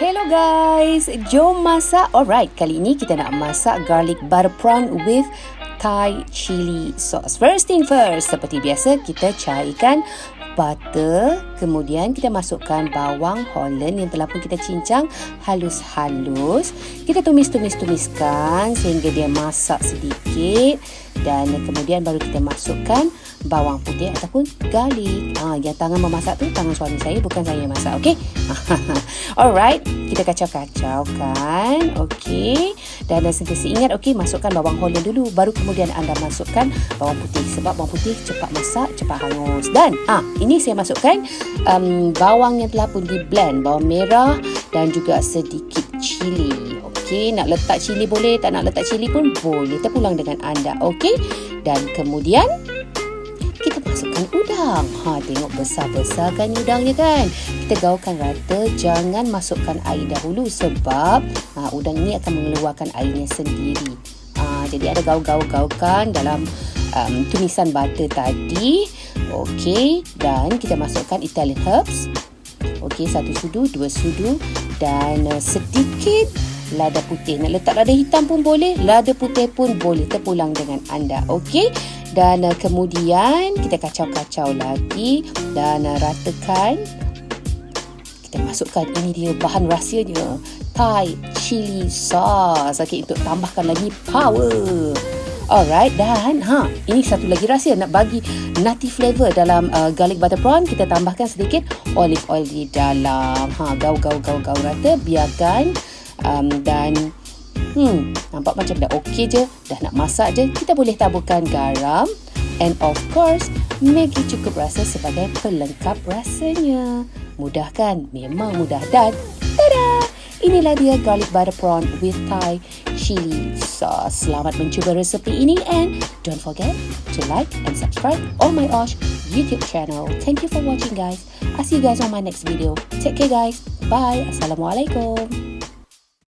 Hello guys, jom masak. Alright, kali ini kita nak masak garlic butter prawn with Thai chili sauce. First thing first, seperti biasa kita cairkan butter, kemudian kita masukkan bawang holland yang telah pun kita cincang halus-halus. Kita tumis-tumis-tumiskan sehingga dia masak sedikit dan kemudian baru kita masukkan bawang putih ataupun garlic. Ah, yang tangan memasak tu tangan suami saya bukan saya yang masak, okey? Alright, kita kacau-kacaukan, okey. Dan dan sentiasa ingat, okey, masukkan bawang holland dulu, baru kemudian anda masukkan bawang putih sebab bawang putih cepat masak, cepat hangus. Dan ah, ini saya masukkan um, bawang yang telah pun di blend, bawang merah dan juga sedikit cili. Okey, nak letak cili boleh, tak nak letak cili pun boleh. Terpulang dengan anda, okey? Dan kemudian kita masukkan udang. Ha, tengok besar-besar kan udangnya kan? Kita gaulkan rata, jangan masukkan air dahulu sebab ha, udang ini akan mengeluarkan airnya sendiri. Ha, jadi ada gaul-gaul-gaulkan dalam um, tumisan butter tadi. Okey, dan kita masukkan Italian herbs. Okey, satu sudu, dua sudu dan uh, sedikit lada putih. Nak letak lada hitam pun boleh, lada putih pun boleh. Terpulang dengan anda. Okey dan uh, kemudian kita kacau-kacau lagi dan uh, ratakan kita masukkan ini dia bahan rahsianya Thai chili sauce okey untuk tambahkan lagi power Alright dan ha ini satu lagi rahsia nak bagi nutty flavor dalam uh, garlic butter prawn kita tambahkan sedikit olive oil di dalam ha gaul gaul gaul gaul rata biarkan um, dan Hmm, nampak macam dah okey je, dah nak masak je, kita boleh taburkan garam and of course, Maggi cukup rasa sebagai pelengkap rasanya. Mudah kan? Memang mudah dan! Inilah dia garlic butter prawn with Thai chili sauce. Selamat mencuba resepi ini and don't forget to like and subscribe on my Osh YouTube channel. Thank you for watching guys. I'll see you guys on my next video. Take care guys. Bye. Assalamualaikum.